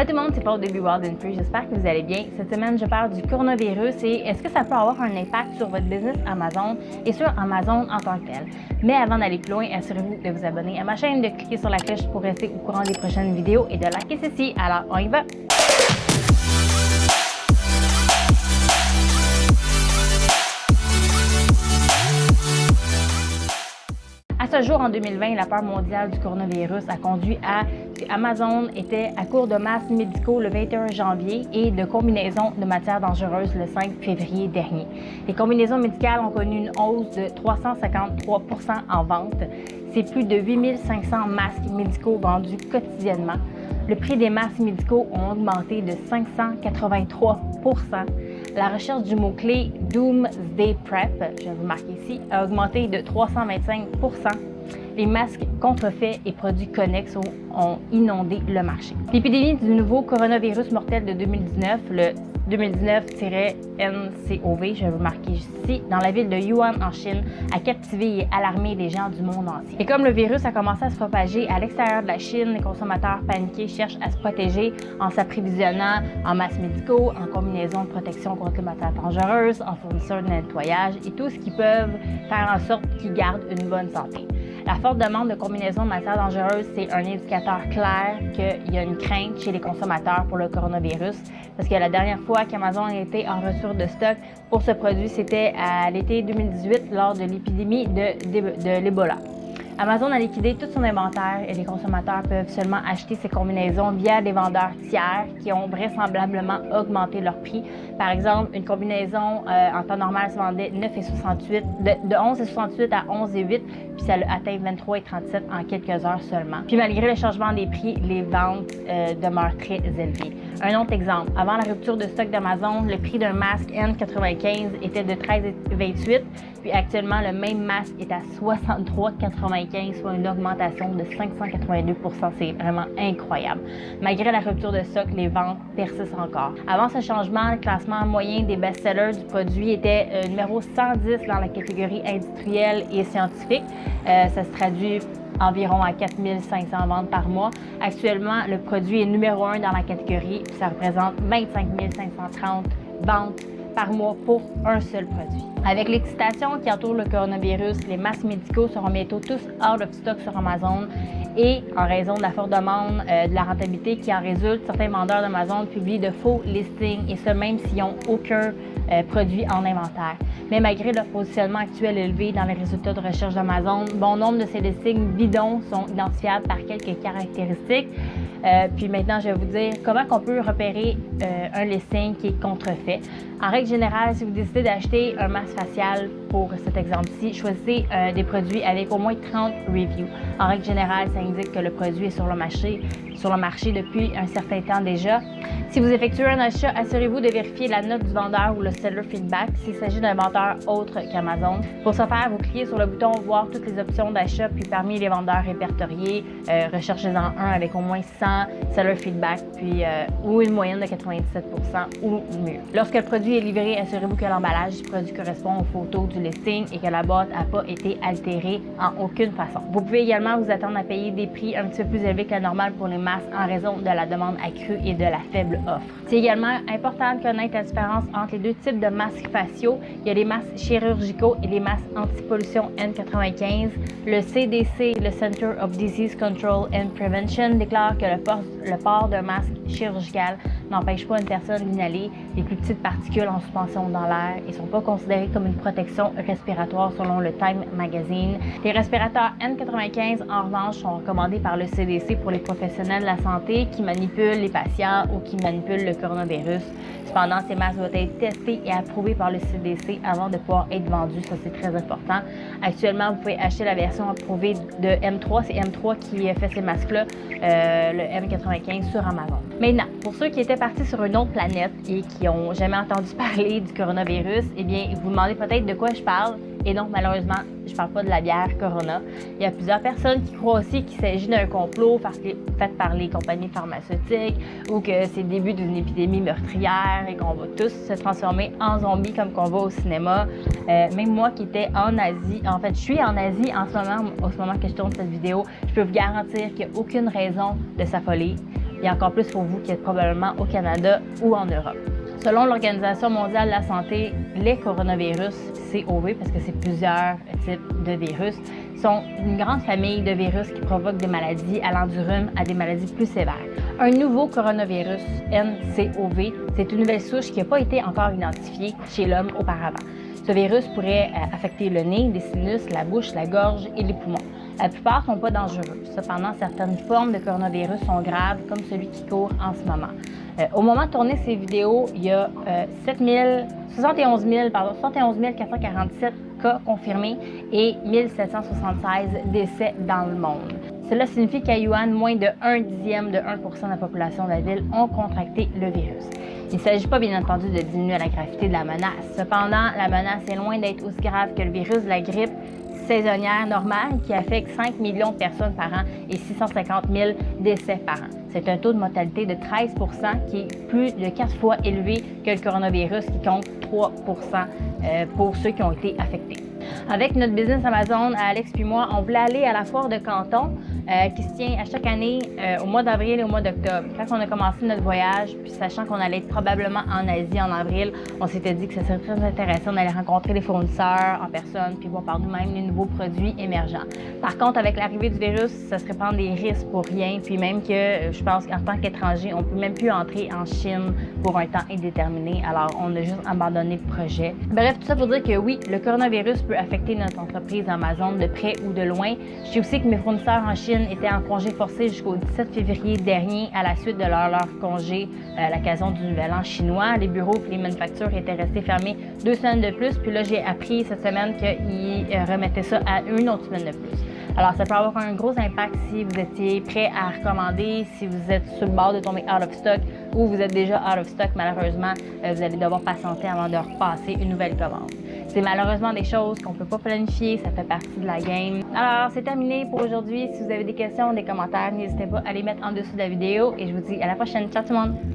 Allô tout le monde, c'est Paul de Be Wild and Free. J'espère que vous allez bien. Cette semaine, je parle du coronavirus et est-ce que ça peut avoir un impact sur votre business Amazon et sur Amazon en tant que tel? Mais avant d'aller plus loin, assurez-vous de vous abonner à ma chaîne, de cliquer sur la cloche pour rester au courant des prochaines vidéos et de liker ceci. Alors, on y va! Ce jour, en 2020, la peur mondiale du coronavirus a conduit à ce qu'Amazon était à court de masques médicaux le 21 janvier et de combinaisons de matières dangereuses le 5 février dernier. Les combinaisons médicales ont connu une hausse de 353% en vente. C'est plus de 8500 masques médicaux vendus quotidiennement. Le prix des masques médicaux ont augmenté de 583 la recherche du mot-clé Doomsday Prep, je vais vous marquer ici, a augmenté de 325% les masques contrefaits et produits connexes ont inondé le marché. L'épidémie du nouveau coronavirus mortel de 2019, le 2019-NCOV, je vais vous marquer ici, dans la ville de Yuan en Chine, a captivé et alarmé les gens du monde entier. Et comme le virus a commencé à se propager à l'extérieur de la Chine, les consommateurs paniqués cherchent à se protéger en s'approvisionnant en masques médicaux, en combinaisons de protection contre les matières dangereuses, en fournisseurs de nettoyage et tout ce qui peuvent faire en sorte qu'ils gardent une bonne santé. La forte demande de combinaisons de matières dangereuses, c'est un indicateur clair qu'il y a une crainte chez les consommateurs pour le coronavirus. Parce que la dernière fois qu'Amazon était en ressources de stock pour ce produit, c'était à l'été 2018 lors de l'épidémie de l'Ebola. Amazon a liquidé tout son inventaire et les consommateurs peuvent seulement acheter ces combinaisons via des vendeurs tiers qui ont vraisemblablement augmenté leur prix. Par exemple, une combinaison euh, en temps normal se vendait 9,68, de, de 11,68 à 11,8, puis ça a atteint 23,37 en quelques heures seulement. Puis malgré le changement des prix, les ventes euh, demeurent très élevées. Un autre exemple, avant la rupture de stock d'Amazon, le prix d'un masque N95 était de 13,28, puis actuellement, le même masque est à 63,95 soit une augmentation de 582% C'est vraiment incroyable. Malgré la rupture de stock, les ventes persistent encore. Avant ce changement, le classement moyen des best-sellers du produit était euh, numéro 110 dans la catégorie industrielle et scientifique. Euh, ça se traduit environ à 4500 ventes par mois. Actuellement, le produit est numéro 1 dans la catégorie, ça représente 25 530 ventes par mois pour un seul produit. Avec l'excitation qui entoure le coronavirus, les masques médicaux seront bientôt tous out of stock sur Amazon et en raison de la forte demande euh, de la rentabilité qui en résulte, certains vendeurs d'Amazon publient de faux listings et ce même s'ils n'ont aucun euh, produit en inventaire. Mais malgré leur positionnement actuel élevé dans les résultats de recherche d'Amazon, bon nombre de ces listings bidons sont identifiables par quelques caractéristiques. Euh, puis maintenant, je vais vous dire comment on peut repérer un listing qui est contrefait. En règle générale, si vous décidez d'acheter un masque facial pour cet exemple-ci, choisissez des produits avec au moins 30 reviews. En règle générale, ça indique que le produit est sur le marché, sur le marché depuis un certain temps déjà. Si vous effectuez un achat, assurez-vous de vérifier la note du vendeur ou le seller feedback s'il s'agit d'un vendeur autre qu'Amazon. Pour ce faire, vous cliquez sur le bouton Voir toutes les options d'achat, puis parmi les vendeurs répertoriés, euh, recherchez-en un avec au moins 100 seller feedback, puis euh, ou une moyenne de 97% ou mieux. Lorsque le produit est livré, assurez-vous que l'emballage du produit correspond aux photos du listing et que la boîte n'a pas été altérée en aucune façon. Vous pouvez également vous attendre à payer des prix un petit peu plus élevés que la normale pour les masques en raison de la demande accrue et de la faible offre. C'est également important de connaître la différence entre les deux types de masques faciaux. Il y a les masques chirurgicaux et les masques anti-pollution N95. Le CDC, le Center of Disease Control and Prevention, déclare que le port, le port d'un masque chirurgical n'empêche pas une personne d'inhaler les plus petites particules en suspension dans l'air et ne sont pas considérés comme une protection respiratoire selon le Time Magazine. Les respirateurs N95, en revanche, sont recommandés par le CDC pour les professionnels de la santé qui manipulent les patients ou qui manipulent le coronavirus. Cependant, ces masques doivent être testés et approuvés par le CDC avant de pouvoir être vendus. Ça, c'est très important. Actuellement, vous pouvez acheter la version approuvée de M3. C'est M3 qui fait ces masques-là, euh, le M95 sur Amazon. Maintenant, pour ceux qui étaient partis sur une autre planète et qui n'ont jamais entendu parler du coronavirus, eh bien, vous vous demandez peut-être de quoi je parle. Et donc, malheureusement, je parle pas de la bière Corona. Il y a plusieurs personnes qui croient aussi qu'il s'agit d'un complot fait par les compagnies pharmaceutiques ou que c'est le début d'une épidémie meurtrière et qu'on va tous se transformer en zombies comme qu'on va au cinéma. Euh, même moi qui étais en Asie, en fait, je suis en Asie en ce moment, au moment que je tourne cette vidéo, je peux vous garantir qu'il n'y a aucune raison de s'affoler et encore plus pour vous qui êtes probablement au Canada ou en Europe. Selon l'Organisation mondiale de la santé, les coronavirus, COV, parce que c'est plusieurs types de virus, sont une grande famille de virus qui provoquent des maladies allant du rhume à des maladies plus sévères. Un nouveau coronavirus, NCOV, c'est une nouvelle souche qui n'a pas été encore identifiée chez l'homme auparavant. Ce virus pourrait euh, affecter le nez, les sinus, la bouche, la gorge et les poumons. La plupart ne sont pas dangereux. Cependant, certaines formes de coronavirus sont graves, comme celui qui court en ce moment. Euh, au moment de tourner ces vidéos, il y a 71, 71 447 cas confirmés et 1776 décès dans le monde. Cela signifie qu'à Yuan, moins de 1 dixième de 1% de la population de la ville ont contracté le virus. Il ne s'agit pas bien entendu de diminuer la gravité de la menace. Cependant, la menace est loin d'être aussi grave que le virus de la grippe saisonnière normale qui affecte 5 millions de personnes par an et 650 000 décès par an. C'est un taux de mortalité de 13% qui est plus de 4 fois élevé que le coronavirus qui compte 3% euh, pour ceux qui ont été affectés. Avec notre business Amazon, Alex puis moi, on voulait aller à la foire de Canton euh, qui se tient à chaque année euh, au mois d'avril et au mois d'octobre. Quand on a commencé notre voyage, puis sachant qu'on allait être probablement en Asie en avril, on s'était dit que ce serait très intéressant d'aller rencontrer les fournisseurs en personne puis voir par nous-mêmes les nouveaux produits émergents. Par contre, avec l'arrivée du virus, ça serait prendre des risques pour rien, puis même que euh, je pense qu'en tant qu'étranger, on peut même plus entrer en Chine pour un temps indéterminé. Alors, on a juste abandonné le projet. Bref, tout ça pour dire que oui, le coronavirus peut affecter notre entreprise Amazon de près ou de loin. Je sais aussi que mes fournisseurs en Chine étaient en congé forcé jusqu'au 17 février dernier à la suite de leur, leur congé euh, à l'occasion du Nouvel An chinois. Les bureaux et les manufactures étaient restés fermés deux semaines de plus. Puis là, j'ai appris cette semaine qu'ils euh, remettaient ça à une autre semaine de plus. Alors, ça peut avoir un gros impact si vous étiez prêt à recommander, si vous êtes sur le bord de tomber out of stock ou vous êtes déjà out of stock. Malheureusement, euh, vous allez devoir patienter avant de repasser une nouvelle commande. C'est malheureusement des choses qu'on ne peut pas planifier, ça fait partie de la game. Alors, c'est terminé pour aujourd'hui. Si vous avez des questions, des commentaires, n'hésitez pas à les mettre en dessous de la vidéo et je vous dis à la prochaine. Ciao tout le monde!